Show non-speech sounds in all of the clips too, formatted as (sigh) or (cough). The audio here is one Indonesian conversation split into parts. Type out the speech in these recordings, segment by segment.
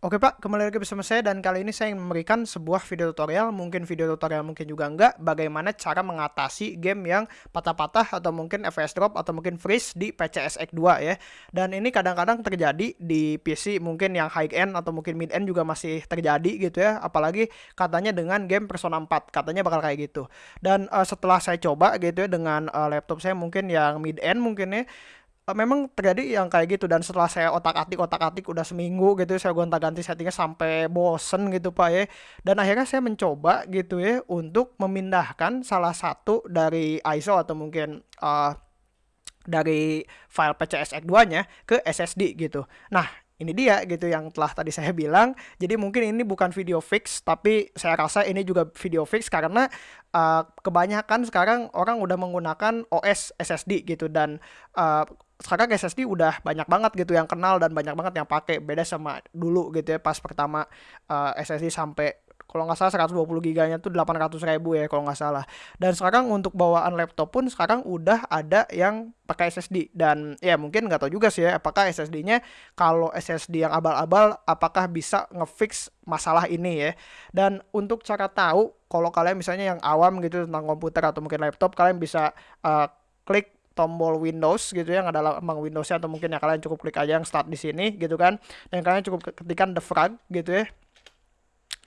Oke Pak, kembali lagi bersama saya dan kali ini saya ingin memberikan sebuah video tutorial, mungkin video tutorial mungkin juga enggak, bagaimana cara mengatasi game yang patah-patah atau mungkin FPS drop atau mungkin freeze di PCSX 2 ya. Dan ini kadang-kadang terjadi di PC mungkin yang high end atau mungkin mid end juga masih terjadi gitu ya, apalagi katanya dengan game Persona 4, katanya bakal kayak gitu. Dan uh, setelah saya coba gitu ya dengan uh, laptop saya mungkin yang mid end mungkin ya uh, memang terjadi yang kayak gitu. Dan setelah saya otak-atik otak-atik udah seminggu gitu saya gonta-ganti settingnya sampai bosen gitu Pak ya. Dan akhirnya saya mencoba gitu ya untuk memindahkan salah satu dari ISO atau mungkin uh, dari file PCSX2 nya ke SSD gitu. Nah ini dia gitu yang telah tadi saya bilang. Jadi mungkin ini bukan video fix, tapi saya rasa ini juga video fix karena uh, kebanyakan sekarang orang udah menggunakan OS SSD gitu. Dan uh, sekarang SSD udah banyak banget gitu yang kenal dan banyak banget yang pakai. Beda sama dulu gitu ya pas pertama uh, eh, SSD sampai kalau nggak salah 120 giganya tuh 800 ribu ya kalau nggak salah. Dan sekarang untuk bawaan laptop pun sekarang udah ada yang pakai SSD dan ya mungkin nggak tahu juga sih ya apakah SSD-nya kalau SSD yang abal-abal apakah bisa ngefix masalah ini ya? Dan untuk cara tahu kalau kalian misalnya yang awam gitu tentang komputer atau mungkin laptop kalian bisa uh, klik tombol Windows gitu ya, yang adalah emang Windowsnya atau mungkin ya kalian cukup klik aja yang start di sini gitu kan. Dan kalian cukup ketikkan the frag gitu ya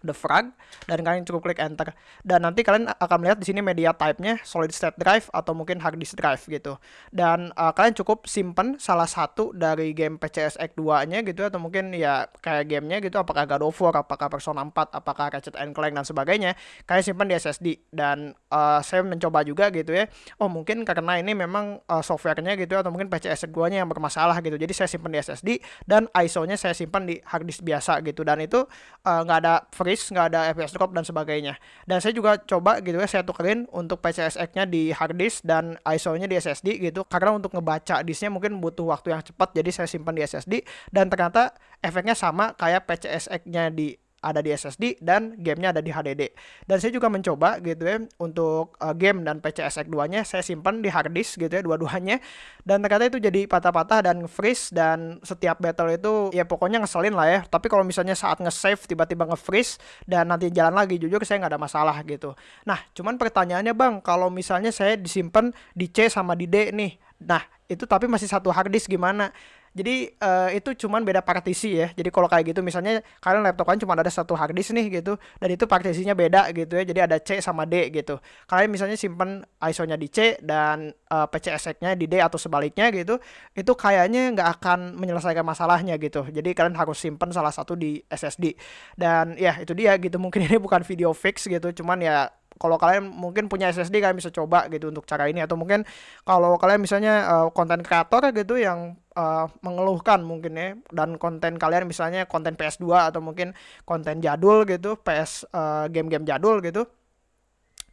the frag dan kalian cukup klik enter. Dan nanti kalian akan melihat di sini media type-nya solid state drive atau mungkin hard disk drive gitu. Dan uh, kalian cukup simpen salah satu dari game PCSX 2-nya gitu atau mungkin ya kayak gamenya gitu apakah God of War, apakah Persona 4, apakah Ratchet and Clank dan sebagainya. Kalian simpan di SSD dan uh, saya mencoba juga gitu ya. Oh mungkin karena ini memang uh, softwarenya gitu atau mungkin PCSX 2-nya yang bermasalah gitu. Jadi saya simpan di SSD dan ISO-nya saya simpan di hard disk biasa gitu. Dan itu nggak uh, ada free nggak ada FPS drop dan sebagainya. Dan saya juga coba gitu ya, saya tukerin untuk PCSX-nya di hard disk dan ISO-nya di SSD gitu. Karena untuk ngebaca disknya mungkin butuh waktu yang cepat, jadi saya simpan di SSD. Dan ternyata efeknya sama kayak PCSX-nya di ada di SSD dan gamenya ada di HDD. Dan saya juga mencoba gitu ya untuk uh, game dan PCSX 2-nya saya simpan di hard disk gitu ya dua-duanya. Dan ternyata itu jadi patah-patah dan freeze dan setiap battle itu ya pokoknya ngeselin lah ya. Tapi kalau misalnya saat nge-save tiba-tiba nge-freeze dan nanti jalan lagi jujur saya nggak ada masalah gitu. Nah, cuman pertanyaannya Bang, kalau misalnya saya disimpan di C sama di D nih. Nah, itu tapi masih satu hard disk gimana? Jadi uh, itu cuman beda partisi ya. Jadi kalau kayak gitu misalnya kalian laptop kalian cuma ada satu hard disk nih gitu dan itu partisinya beda gitu ya. Jadi ada C sama D gitu. Kalian misalnya simpen ISO-nya di C dan uh, eh, PCSX-nya di D atau sebaliknya gitu. Itu kayaknya nggak akan menyelesaikan masalahnya gitu. Jadi kalian harus simpen salah satu di SSD. Dan ya itu dia gitu. Mungkin (laughs) ini bukan video fix gitu, cuman ya kalau kalian mungkin punya SSD kalian bisa coba gitu untuk cara ini. Atau mungkin kalau kalian misalnya konten uh, kreator gitu yang uh, mengeluhkan mungkin ya dan konten kalian misalnya konten PS2 atau mungkin konten jadul gitu PS uh, game-game jadul gitu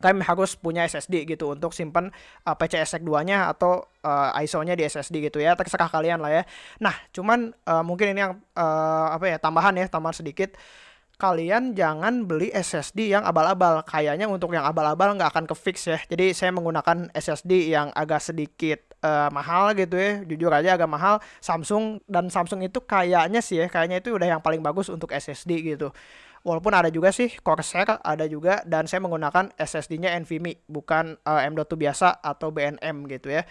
kalian harus punya SSD gitu untuk simpan uh, PCSX 2-nya atau uh, ISO-nya di SSD gitu ya. Terserah kalian lah ya. Nah cuman uh, mungkin ini yang uh, apa ya tambahan ya tambahan sedikit kalian jangan beli SSD yang abal-abal. Kayaknya untuk yang abal-abal nggak akan ke fix ya. Jadi saya menggunakan SSD yang agak sedikit uh, mahal gitu ya. Jujur aja agak mahal. Samsung dan Samsung itu kayaknya sih ya, kayaknya itu udah yang paling bagus untuk SSD gitu. Walaupun ada juga sih Corsair ada juga dan saya menggunakan SSD-nya NVMe bukan uh, M.2 biasa atau BNM gitu ya.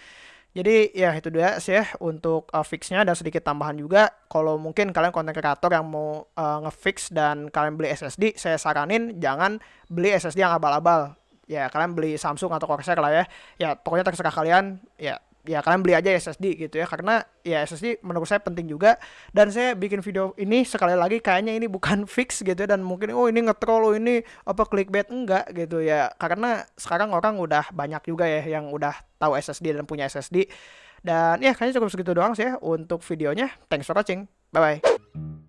Jadi ya itu dia sih ya untuk uh, fixnya dan sedikit tambahan juga. Kalau mungkin kalian konten kreator yang mau uh, ngefix dan kalian beli SSD, saya saranin jangan beli SSD yang abal-abal. Ya kalian beli Samsung atau Corsair lah ya. Ya pokoknya terserah kalian. Ya ya kalian beli aja SSD gitu ya karena ya SSD menurut saya penting juga. Dan saya bikin video ini sekali lagi kayaknya ini bukan (laughs) fix gitu ya dan mungkin oh ini ngetrol oh ini apa clickbait enggak gitu ya. Karena sekarang orang udah banyak juga ya yang udah tahu SSD dan punya SSD dan ya kayaknya cukup segitu doang sih ya untuk videonya. Thanks for watching. Bye bye